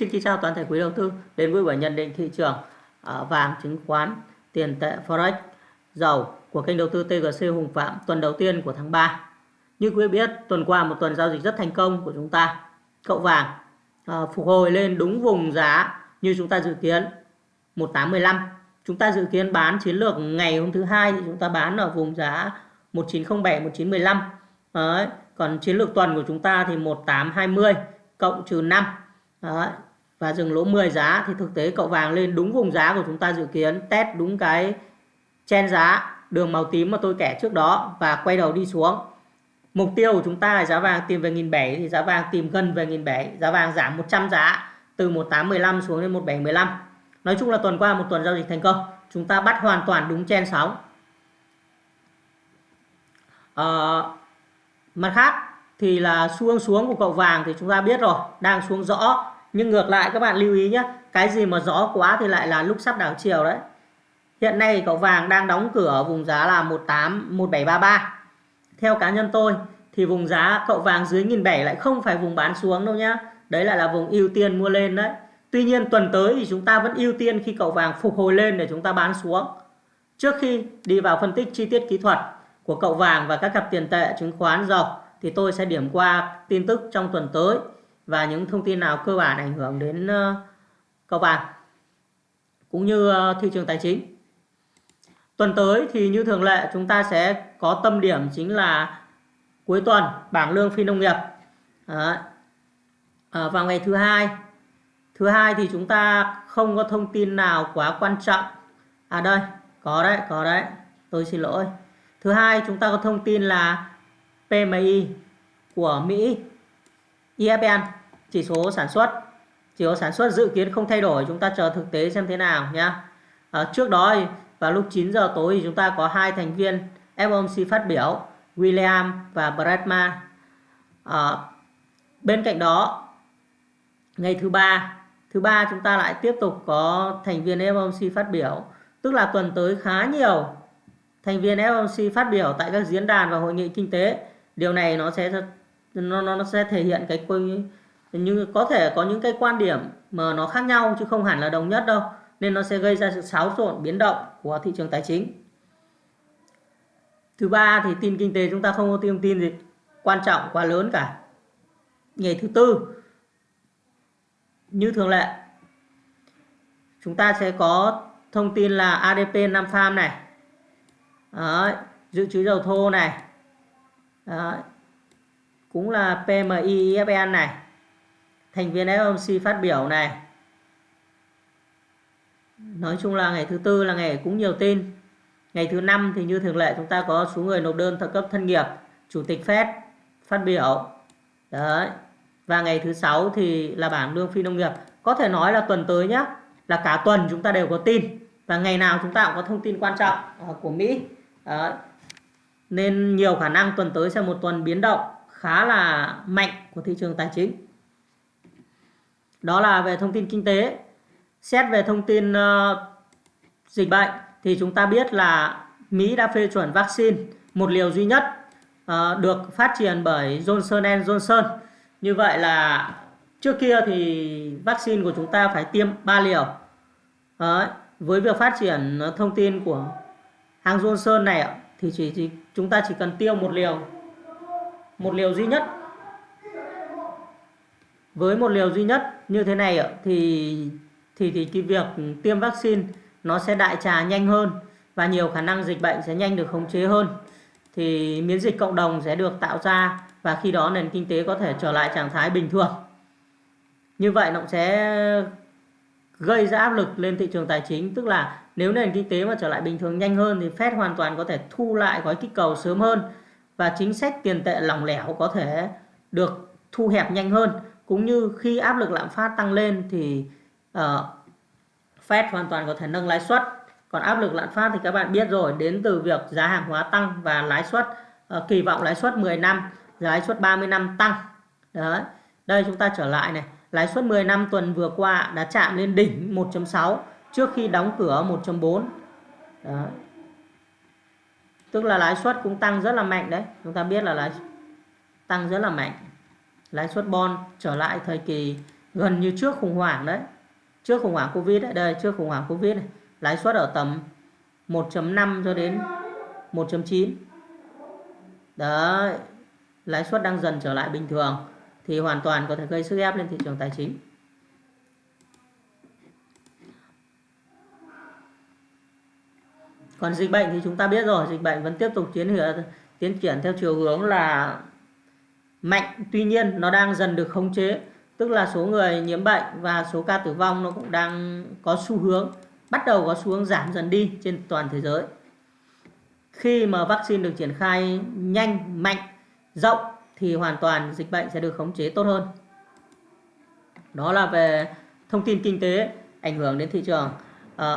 Xin kính chào toàn thể quý đầu tư đến với buổi nhận định thị trường à, vàng, chứng khoán, tiền tệ, forex, dầu của kênh đầu tư TGC Hùng Phạm tuần đầu tiên của tháng 3. Như quý biết, tuần qua một tuần giao dịch rất thành công của chúng ta. Cậu vàng à, phục hồi lên đúng vùng giá như chúng ta dự kiến 1815. Chúng ta dự kiến bán chiến lược ngày hôm thứ hai thì chúng ta bán ở vùng giá 1907 1915. Đấy, còn chiến lược tuần của chúng ta thì 1820 cộng trừ 5 Đấy và dừng lỗ 10 giá thì thực tế cậu vàng lên đúng vùng giá của chúng ta dự kiến test đúng cái chen giá đường màu tím mà tôi kẻ trước đó và quay đầu đi xuống. Mục tiêu của chúng ta là giá vàng tìm về 1.700 thì giá vàng tìm gần về 1.700 giá vàng giảm 100 giá từ 1815 xuống đến 1715 nói chung là tuần qua một tuần giao dịch thành công chúng ta bắt hoàn toàn đúng chen sóng. À, mặt khác thì là xu hướng xuống của cậu vàng thì chúng ta biết rồi đang xuống rõ nhưng ngược lại, các bạn lưu ý nhé cái gì mà gió quá thì lại là lúc sắp đảo chiều đấy. Hiện nay cậu vàng đang đóng cửa ở vùng giá là 18 1733 theo cá nhân tôi thì vùng giá cậu vàng dưới nghìn bảy lại không phải vùng bán xuống đâu nhá. Đấy lại là vùng ưu tiên mua lên đấy. Tuy nhiên tuần tới thì chúng ta vẫn ưu tiên khi cậu vàng phục hồi lên để chúng ta bán xuống. Trước khi đi vào phân tích chi tiết kỹ thuật của cậu vàng và các cặp tiền tệ chứng khoán dầu thì tôi sẽ điểm qua tin tức trong tuần tới và những thông tin nào cơ bản ảnh hưởng đến ờ, các bạn vàng cũng như ờ, thị trường tài chính. Tuần tới thì như thường lệ chúng ta sẽ có tâm điểm chính là cuối tuần bảng lương phi nông nghiệp. À, vào ngày thứ hai thứ hai thì chúng ta không có thông tin nào quá quan trọng à đây có đấy có đấy tôi xin lỗi thứ hai chúng ta có thông tin là PMI của Mỹ IFN chỉ số sản xuất. Chỉ số sản xuất dự kiến không thay đổi chúng ta chờ thực tế xem thế nào nhá. À, trước đó và vào lúc 9 giờ tối thì chúng ta có hai thành viên FOMC phát biểu William và Bradman à, bên cạnh đó ngày thứ ba thứ ba chúng ta lại tiếp tục có thành viên FOMC phát biểu. Tức là tuần tới khá nhiều thành viên FOMC phát biểu tại các diễn đàn và hội nghị kinh tế. Điều này nó sẽ nó nó sẽ thể hiện cái nhưng có thể có những cái quan điểm mà nó khác nhau chứ không hẳn là đồng nhất đâu nên nó sẽ gây ra sự xáo trộn biến động của thị trường tài chính thứ ba thì tin kinh tế chúng ta không có thông tin gì quan trọng quá lớn cả ngày thứ tư như thường lệ chúng ta sẽ có thông tin là ADP nam farm này Đấy, dự trữ dầu thô này Đấy. Cũng là PMI EFN này. Thành viên FOMC phát biểu này. Nói chung là ngày thứ tư là ngày cũng nhiều tin. Ngày thứ năm thì như thường lệ chúng ta có số người nộp đơn thợ cấp thân nghiệp, chủ tịch Fed phát biểu. Đấy. Và ngày thứ sáu thì là bảng lương phi nông nghiệp. Có thể nói là tuần tới nhé, là cả tuần chúng ta đều có tin và ngày nào chúng ta cũng có thông tin quan trọng ờ, của Mỹ. Đấy nên nhiều khả năng tuần tới sẽ một tuần biến động khá là mạnh của thị trường tài chính. Đó là về thông tin kinh tế. Xét về thông tin uh, dịch bệnh thì chúng ta biết là Mỹ đã phê chuẩn vaccine một liều duy nhất uh, được phát triển bởi Johnson Johnson. Như vậy là trước kia thì vaccine của chúng ta phải tiêm 3 liều. Đấy. Với việc phát triển thông tin của hãng Johnson này thì chỉ, chỉ chúng ta chỉ cần tiêu một liều một liều duy nhất với một liều duy nhất như thế này thì thì thì cái việc tiêm vaccine nó sẽ đại trà nhanh hơn và nhiều khả năng dịch bệnh sẽ nhanh được khống chế hơn. Thì miễn dịch cộng đồng sẽ được tạo ra và khi đó nền kinh tế có thể trở lại trạng thái bình thường. Như vậy nó sẽ gây ra áp lực lên thị trường tài chính, tức là nếu nền kinh tế mà trở lại bình thường nhanh hơn thì Fed hoàn toàn có thể thu lại gói kích cầu sớm hơn và chính sách tiền tệ lỏng lẻo có thể được thu hẹp nhanh hơn cũng như khi áp lực lạm phát tăng lên thì uh, Fed hoàn toàn có thể nâng lãi suất. Còn áp lực lạm phát thì các bạn biết rồi đến từ việc giá hàng hóa tăng và lãi suất uh, kỳ vọng lãi suất 10 năm lãi suất 30 năm tăng. Đấy đây chúng ta trở lại này. Lãi suất 10 năm tuần vừa qua đã chạm lên đỉnh 1.6 trước khi đóng cửa 1.4 tức là lãi suất cũng tăng rất là mạnh đấy. Chúng ta biết là lãi tăng rất là mạnh lãi suất bon trở lại thời kỳ gần như trước khủng hoảng đấy. Trước khủng hoảng covid đấy, đây, trước khủng hoảng covid này. Lãi suất ở tầm 1.5 cho đến 1.9 đấy, lãi suất đang dần trở lại bình thường thì hoàn toàn có thể gây sức ép lên thị trường tài chính. Còn dịch bệnh thì chúng ta biết rồi, dịch bệnh vẫn tiếp tục tiến tiến triển theo chiều hướng là mạnh tuy nhiên nó đang dần được khống chế. Tức là số người nhiễm bệnh và số ca tử vong nó cũng đang có xu hướng bắt đầu có xu hướng giảm dần đi trên toàn thế giới. Khi mà vaccine được triển khai nhanh mạnh rộng thì hoàn toàn dịch bệnh sẽ được khống chế tốt hơn. Đó là về thông tin kinh tế ảnh hưởng đến thị trường. À,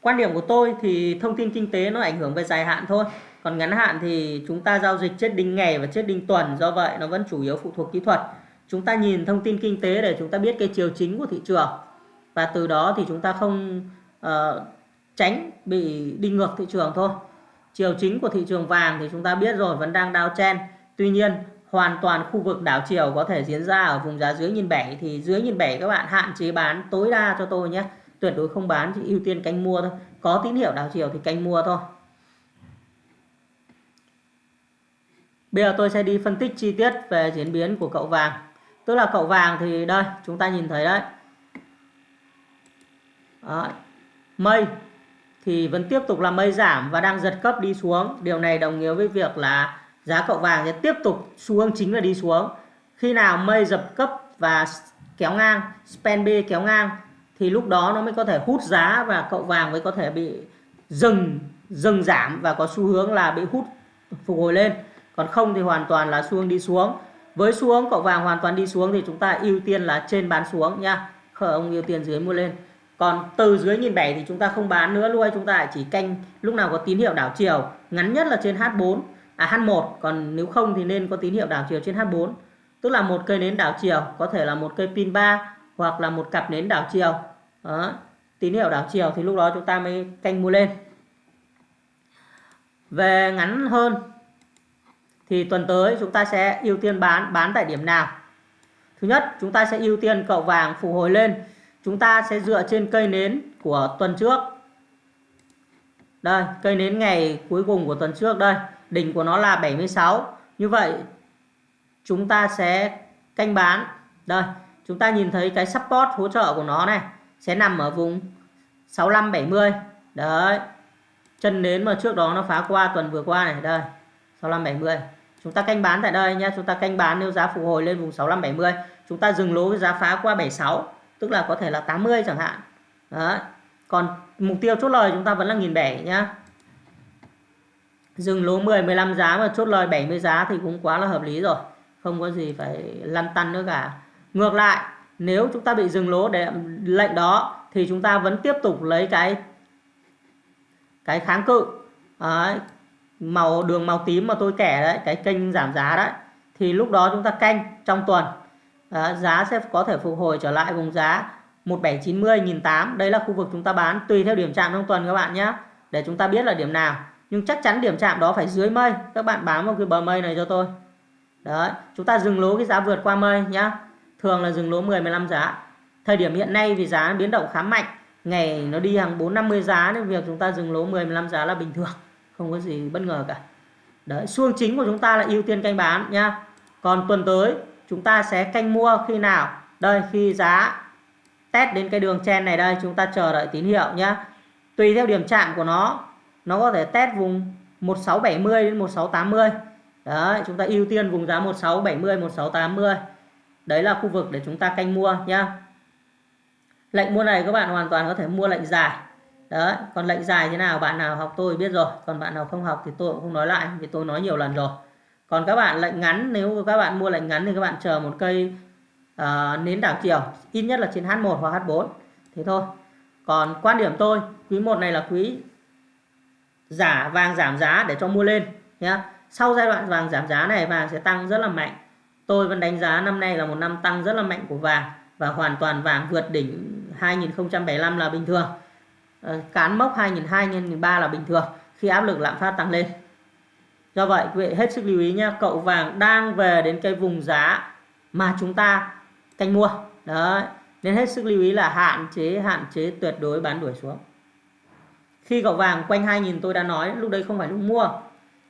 quan điểm của tôi thì thông tin kinh tế nó ảnh hưởng về dài hạn thôi còn ngắn hạn thì chúng ta giao dịch chết đinh ngày và chết đinh tuần do vậy nó vẫn chủ yếu phụ thuộc kỹ thuật. Chúng ta nhìn thông tin kinh tế để chúng ta biết cái chiều chính của thị trường. Và từ đó thì chúng ta không uh, tránh bị đi ngược thị trường thôi. Chiều chính của thị trường vàng thì chúng ta biết rồi vẫn đang đao chen. Tuy nhiên hoàn toàn khu vực đảo chiều có thể diễn ra ở vùng giá dưới nhìn bảy thì dưới nhìn bảy các bạn hạn chế bán tối đa cho tôi nhé. Tuyệt đối không bán chỉ ưu tiên canh mua thôi. Có tín hiệu đảo chiều thì canh mua thôi. Bây giờ tôi sẽ đi phân tích chi tiết về diễn biến của cậu vàng. Tức là cậu vàng thì đây, chúng ta nhìn thấy đấy. Đó. mây thì vẫn tiếp tục là mây giảm và đang giật cấp đi xuống. Điều này đồng nghĩa với việc là giá cậu vàng sẽ tiếp tục xu hướng chính là đi xuống. Khi nào mây dập cấp và kéo ngang, span B kéo ngang, thì lúc đó nó mới có thể hút giá và cậu vàng mới có thể bị dừng dừng giảm và có xu hướng là bị hút phục hồi lên còn không thì hoàn toàn là xu hướng đi xuống. Với xu hướng cậu vàng hoàn toàn đi xuống thì chúng ta ưu tiên là trên bán xuống nha. Không ưu tiên dưới mua lên. Còn từ dưới nhìn bảy thì chúng ta không bán nữa, luôn chúng ta chỉ canh, lúc nào có tín hiệu đảo chiều, ngắn nhất là trên H4 à H1 còn nếu không thì nên có tín hiệu đảo chiều trên H4 tức là một cây nến đảo chiều, có thể là một cây pin 3 hoặc là một cặp nến đảo chiều. Đó. tín hiệu đảo chiều thì lúc đó chúng ta mới canh mua lên. Về ngắn hơn thì tuần tới chúng ta sẽ ưu tiên bán bán tại điểm nào? Thứ nhất, chúng ta sẽ ưu tiên cậu vàng phục hồi lên. Chúng ta sẽ dựa trên cây nến của tuần trước. Đây, cây nến ngày cuối cùng của tuần trước đây. Đỉnh của nó là 76 như vậy, chúng ta sẽ canh bán. Đây, chúng ta nhìn thấy cái support hỗ trợ của nó này, sẽ nằm ở vùng 65 70 đấy, chân nến mà trước đó nó phá qua tuần vừa qua này, đây. 6570 chúng ta canh bán tại đây nhé chúng ta canh bán nếu giá phục hồi lên vùng 6570 chúng ta dừng lỗ với giá phá qua 76 tức là có thể là 80 chẳng hạn. Đó còn mục tiêu chốt lời chúng ta vẫn là nghìn bảy nhá. Dừng lỗ 10 15 giá mà chốt lời 70 giá thì cũng quá là hợp lý rồi không có gì phải lăn tăn nữa cả. Ngược lại nếu chúng ta bị dừng lỗ để lệnh đó thì chúng ta vẫn tiếp tục lấy cái cái kháng cự. Đấy, màu đường màu tím mà tôi kẻ đấy cái kênh giảm giá đấy thì lúc đó chúng ta canh trong tuần. À, giá sẽ có thể phục hồi trở lại vùng giá 1790 1008 đây là khu vực chúng ta bán tùy theo điểm chạm trong tuần các bạn nhé. Để chúng ta biết là điểm nào. Nhưng chắc chắn điểm chạm đó phải dưới mây. Các bạn bám vào cái bờ mây này cho tôi. Đấy chúng ta dừng lỗ cái giá vượt qua mây nhá. Thường là dừng lỗ 10 15 giá. Thời điểm hiện nay vì giá biến động khá mạnh. Ngày nó đi hàng 4 50 giá nên việc chúng ta dừng lỗ 10 15 giá là bình thường không có gì bất ngờ cả. Đấy xu chính của chúng ta là ưu tiên canh bán nhá còn tuần tới, chúng ta sẽ canh mua khi nào? Đây, khi giá test đến cái đường chen này đây, chúng ta chờ đợi tín hiệu nhá. Tùy theo điểm chạm của nó nó có thể test vùng 1670 đến 1680 đấy, chúng ta ưu tiên vùng giá 1670 1680 đấy là khu vực để chúng ta canh mua nhá. Lệnh mua này các bạn hoàn toàn có thể mua lệnh dài đấy còn lệnh dài thế nào bạn nào học tôi biết rồi. Còn bạn nào không học thì tôi cũng không nói lại vì tôi nói nhiều lần rồi. Còn các bạn lệnh ngắn nếu các bạn mua lệnh ngắn thì các bạn chờ một cây uh, nến đảo chiều ít nhất là trên H1 hoặc H4 thế thôi. Còn quan điểm tôi quý 1 này là quý giả vàng giảm giá để cho mua lên nhé sau giai đoạn vàng giảm giá này vàng sẽ tăng rất là mạnh. Tôi vẫn đánh giá năm nay là một năm tăng rất là mạnh của vàng và hoàn toàn vàng vượt đỉnh 2075 là bình thường. Ờ, cán mốc 2002 2003 là bình thường khi áp lực lạm phát tăng lên. Do vậy quý vị hết sức lưu ý nhé cậu vàng đang về đến cái vùng giá mà chúng ta canh mua. Đấy nên hết sức lưu ý là hạn chế hạn chế tuyệt đối bán đuổi xuống. Khi cậu vàng quanh 2.000 tôi đã nói lúc đấy không phải lúc mua.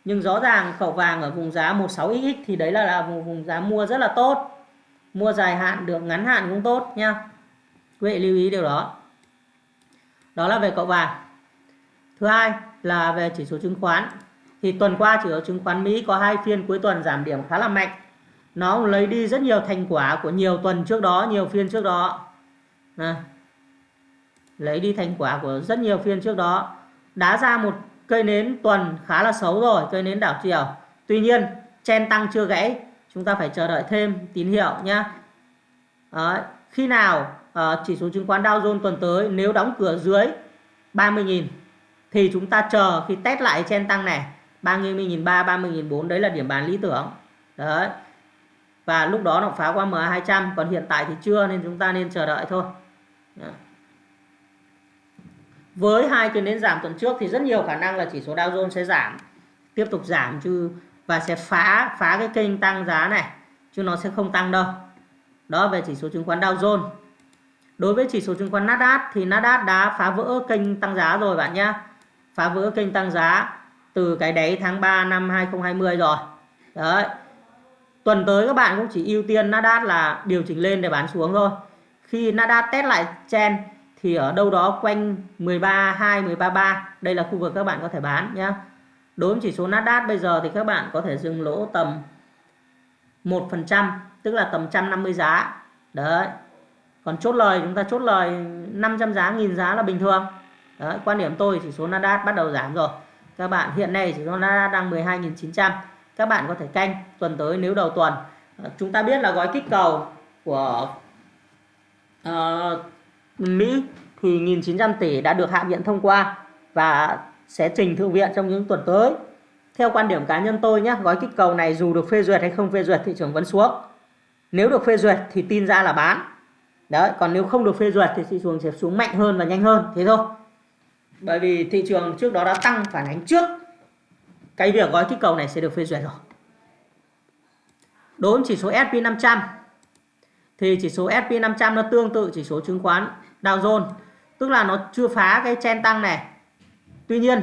Nhưng rõ ràng cậu vàng ở vùng giá 16xx thì đấy là, là một vùng giá mua rất là tốt. Mua dài hạn được ngắn hạn cũng tốt nha quý vị lưu ý điều đó đó là về cậu vàng thứ hai là về chỉ số chứng khoán. Thì tuần qua chỉ số chứng khoán Mỹ có hai phiên cuối tuần giảm điểm khá là mạnh. Nó lấy đi rất nhiều thành quả của nhiều tuần trước đó, nhiều phiên trước đó. Này. lấy đi thành quả của rất nhiều phiên trước đó. Đá ra một cây nến tuần khá là xấu rồi, cây nến đảo chiều. Tuy nhiên chen tăng chưa gãy. Chúng ta phải chờ đợi thêm tín hiệu nhé Đấy khi nào uh, chỉ số chứng khoán Dow Jones tuần tới nếu đóng cửa dưới 30.000 thì chúng ta chờ khi test lại trên tăng này 30.300 30.400 đấy là điểm bán lý tưởng. Đấy. Và lúc đó nó phá qua MA200 còn hiện tại thì chưa nên chúng ta nên chờ đợi thôi. Với hai cái nến giảm tuần trước thì rất nhiều khả năng là chỉ số Dow Jones sẽ giảm tiếp tục giảm chứ và sẽ phá phá cái kênh tăng giá này chứ nó sẽ không tăng đâu đó, về chỉ số chứng khoán Dow Jones. Đối với chỉ số chứng khoán Nasdaq thì Nasdaq đã phá vỡ kênh tăng giá rồi bạn nhé phá vỡ kênh tăng giá từ cái đáy tháng 3 năm 2020 rồi. Đấy. Tuần tới các bạn cũng chỉ ưu tiên Nasdaq là điều chỉnh lên để bán xuống thôi. Khi Nasdaq test lại chen thì ở đâu đó quanh 13.2 13.3 đây là khu vực các bạn có thể bán nhé đối với chỉ số Nasdaq bây giờ thì các bạn có thể dừng lỗ tầm 1% tức là tầm 150 giá. Đấy. Còn chốt lời chúng ta chốt lời 500 giá nghìn giá là bình thường. Đấy quan điểm tôi chỉ số Nasdaq bắt đầu giảm rồi. Các bạn hiện nay chỉ số Nasdaq đang 12.900 các bạn có thể canh tuần tới nếu đầu tuần. Ờ, chúng ta biết là gói kích cầu của uh, Mỹ thì 1.900 tỷ đã được Hạ viện thông qua và sẽ trình Thượng viện trong những tuần tới. Theo quan điểm cá nhân tôi nhé, gói kích cầu này dù được phê duyệt hay không phê duyệt thị trường vẫn xuống. Nếu được phê duyệt thì tin ra là bán. Đấy, còn nếu không được phê duyệt thì thị trường sẽ xuống mạnh hơn và nhanh hơn, thế thôi. Bởi vì thị trường trước đó đã tăng phản ánh trước cái việc gói kích cầu này sẽ được phê duyệt rồi. Đối với chỉ số S&P 500 thì chỉ số S&P 500 nó tương tự chỉ số chứng khoán Dow Jones, tức là nó chưa phá cái chen tăng này. Tuy nhiên,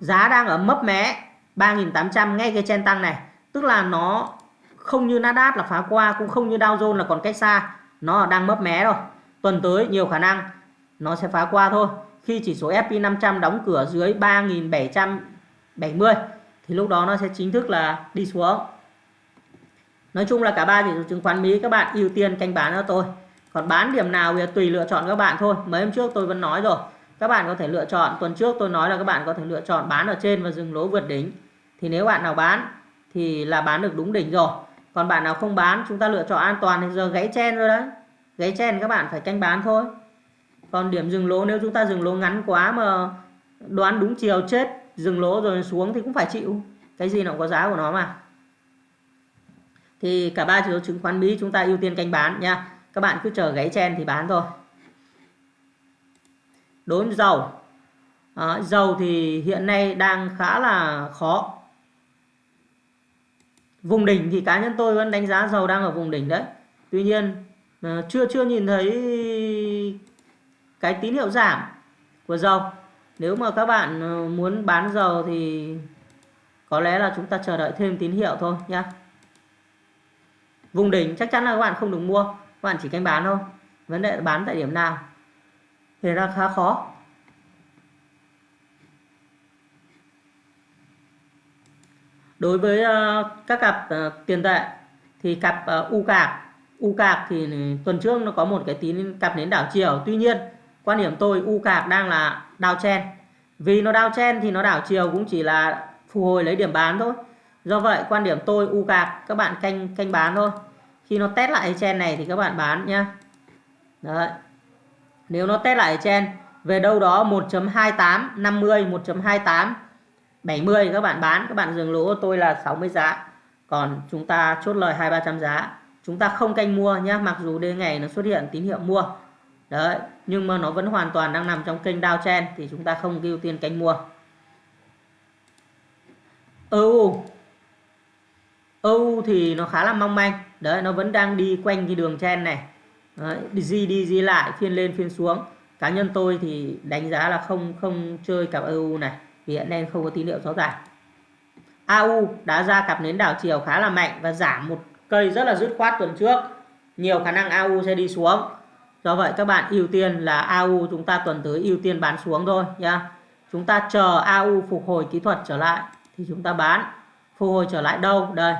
giá đang ở mấp mé 3.800 ngay cái chen tăng này, tức là nó không như Nasdaq là phá qua cũng không như Dow Jones là còn cách xa, nó đang mấp mé rồi. Tuần tới nhiều khả năng nó sẽ phá qua thôi. Khi chỉ số S&P 500 đóng cửa dưới 3.770 thì lúc đó nó sẽ chính thức là đi xuống. Nói chung là cả ba chỉ số chứng khoán Mỹ các bạn ưu tiên canh bán cho tôi. Còn bán điểm nào thì tùy lựa chọn các bạn thôi. Mấy hôm trước tôi vẫn nói rồi. Các bạn có thể lựa chọn. Tuần trước tôi nói là các bạn có thể lựa chọn bán ở trên và dừng lỗ vượt đỉnh. Thì nếu bạn nào bán thì là bán được đúng đỉnh rồi. Còn bạn nào không bán chúng ta lựa chọn an toàn thì giờ gãy chen rồi đấy. Gãy chen các bạn phải canh bán thôi. Còn điểm dừng lỗ nếu chúng ta dừng lỗ ngắn quá mà đoán đúng chiều chết dừng lỗ rồi xuống thì cũng phải chịu. Cái gì nó cũng có giá của nó mà thì cả ba chỉ số chứng khoán Mỹ chúng ta ưu tiên canh bán nha các bạn cứ chờ gãy chen thì bán thôi đối với dầu à, dầu thì hiện nay đang khá là khó vùng đỉnh thì cá nhân tôi vẫn đánh giá dầu đang ở vùng đỉnh đấy. Tuy nhiên ờ, chưa chưa nhìn thấy cái tín hiệu giảm của dầu. Nếu mà các bạn ờ, muốn bán dầu thì có lẽ là chúng ta chờ đợi thêm tín hiệu thôi nhé vùng đỉnh chắc chắn là các bạn không được mua, các bạn chỉ canh bán thôi. Vấn đề là bán tại điểm nào. Thì ra khá khó. Đối với ờ, các cặp ờ, tiền tệ thì cặp ờ, u cạc. U cạc thì tuần trước nó có một cái tín cặp nến đảo chiều. Tuy nhiên, quan điểm tôi u cạc đang là đào chen. Vì nó đào chen thì nó đảo chiều cũng chỉ là phục hồi lấy điểm bán thôi. Do vậy, quan điểm tôi u cạc, các bạn canh canh bán thôi. Khi nó test lại trên này thì các bạn bán nhá. Đấy. Nếu nó test lại trên về đâu đó 1.28 50 1.28 70 các bạn bán các bạn dừng lỗ tôi là 60 giá. Còn chúng ta chốt lời 2 300 giá. Chúng ta không canh mua nhé mặc dù đến ngày nó xuất hiện tín hiệu mua. Đấy nhưng mà nó vẫn hoàn toàn đang nằm trong kênh downtrend thì chúng ta không ưu tiên canh mua. EU EU thì nó khá là mong manh. Đấy nó vẫn đang đi quanh cái đường chen này. Đấy, đi đi đi lại phiên lên phiên xuống. Cá nhân tôi thì đánh giá là không không chơi cặp EU này vì hiện nay không có tín hiệu rõ ràng. AU đã ra cặp nến đảo chiều khá là mạnh và giảm một cây rất là dứt khoát tuần trước. Nhiều khả năng AU sẽ đi xuống. Do vậy, các bạn ưu tiên là AU chúng ta tuần tới ưu tiên bán xuống thôi nha chúng ta chờ AU phục hồi kỹ thuật trở lại thì chúng ta bán. Phục hồi trở lại đâu? Đây.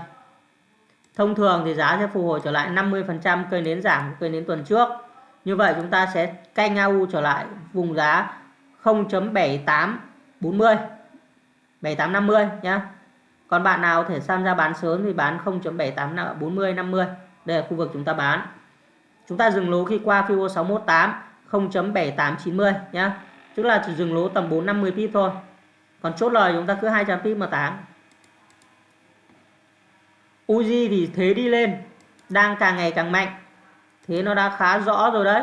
Thông thường thì giá sẽ phục hồi trở lại 50% cây nến giảm, cây nến tuần trước. Như vậy chúng ta sẽ canh AU trở lại vùng giá 40 7850 nhá. Còn bạn nào có thể tham gia bán sớm thì bán 0.78 40 50 đây là khu vực chúng ta bán. Chúng ta dừng lỗ khi qua fibo 618 0.7890 nhá. Tức là chỉ dừng lỗ tầm 450 pip thôi. Còn chốt lời chúng ta cứ 200 pip mà tán. Uzi thì thế đi lên, đang càng ngày càng mạnh. Thế nó đã khá rõ rồi đấy.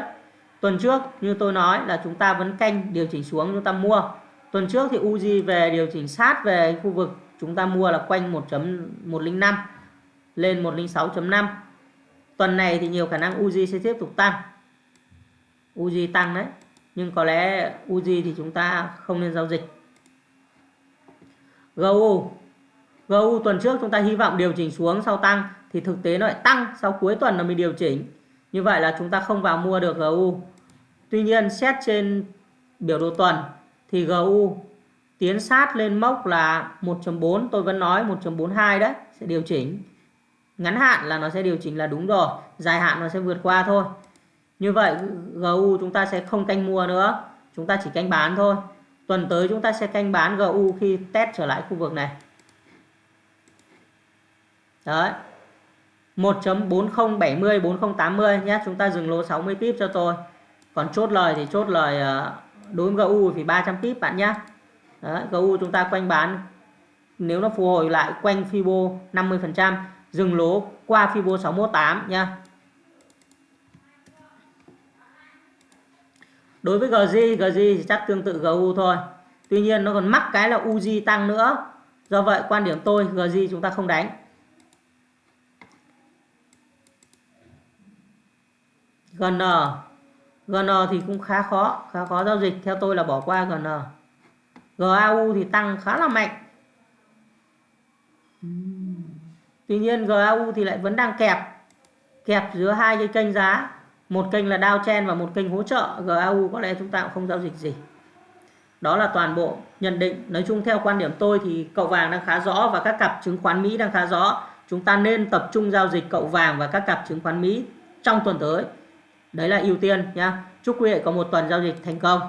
Tuần trước như tôi nói là chúng ta vẫn canh điều chỉnh xuống, chúng ta mua tuần trước thì Uzi về điều chỉnh sát về khu vực chúng ta mua là quanh 1.105 lên 106.5 tuần này thì nhiều khả năng Uzi sẽ tiếp tục tăng. Uzi tăng đấy, nhưng có lẽ Uzi thì chúng ta không nên giao dịch. GU GU tuần trước chúng ta hy vọng điều chỉnh xuống sau tăng thì thực tế nó lại tăng sau cuối tuần nó mới điều chỉnh. Như vậy là chúng ta không vào mua được GU tuy nhiên xét trên biểu đồ tuần thì GU tiến sát lên mốc là 1.4 tôi vẫn nói 1.42 đấy sẽ điều chỉnh. Ngắn hạn là nó sẽ điều chỉnh là đúng rồi dài hạn nó sẽ vượt qua thôi. Như vậy GU chúng ta sẽ không canh mua nữa chúng ta chỉ canh bán thôi. Tuần tới chúng ta sẽ canh bán GU khi test trở lại khu vực này. Đấy. 1.4070 4080 nhé chúng ta dừng lỗ 60 pip cho tôi. Còn chốt lời thì chốt lời uh, đối với GU thì 300 pip bạn nhé Đấy, GU chúng ta quanh bán nếu nó phục hồi lại quanh Fibo 50% dừng lỗ qua Fibo 618 nha đối với GZ GZ thì chắc tương tự GU thôi. Tuy nhiên nó còn mắc cái là UZ tăng nữa. Do vậy quan điểm tôi GZ chúng ta không đánh. GN GN thì cũng khá khó khá khó giao dịch. Theo tôi là bỏ qua GN GAU thì tăng khá là mạnh. Tuy nhiên GAU thì lại vẫn đang kẹp. Kẹp giữa hai cái kênh giá. Một kênh là downtrend và một kênh hỗ trợ GAU có lẽ chúng ta cũng không giao dịch gì. Đó là toàn bộ nhận định. Nói chung theo quan điểm tôi thì cậu vàng đang khá rõ và các cặp chứng khoán Mỹ đang khá rõ. Chúng ta nên tập trung giao dịch cậu vàng và các cặp chứng khoán Mỹ trong tuần tới đấy là ưu tiên nhá. Chúc quý vị có một tuần giao dịch thành công.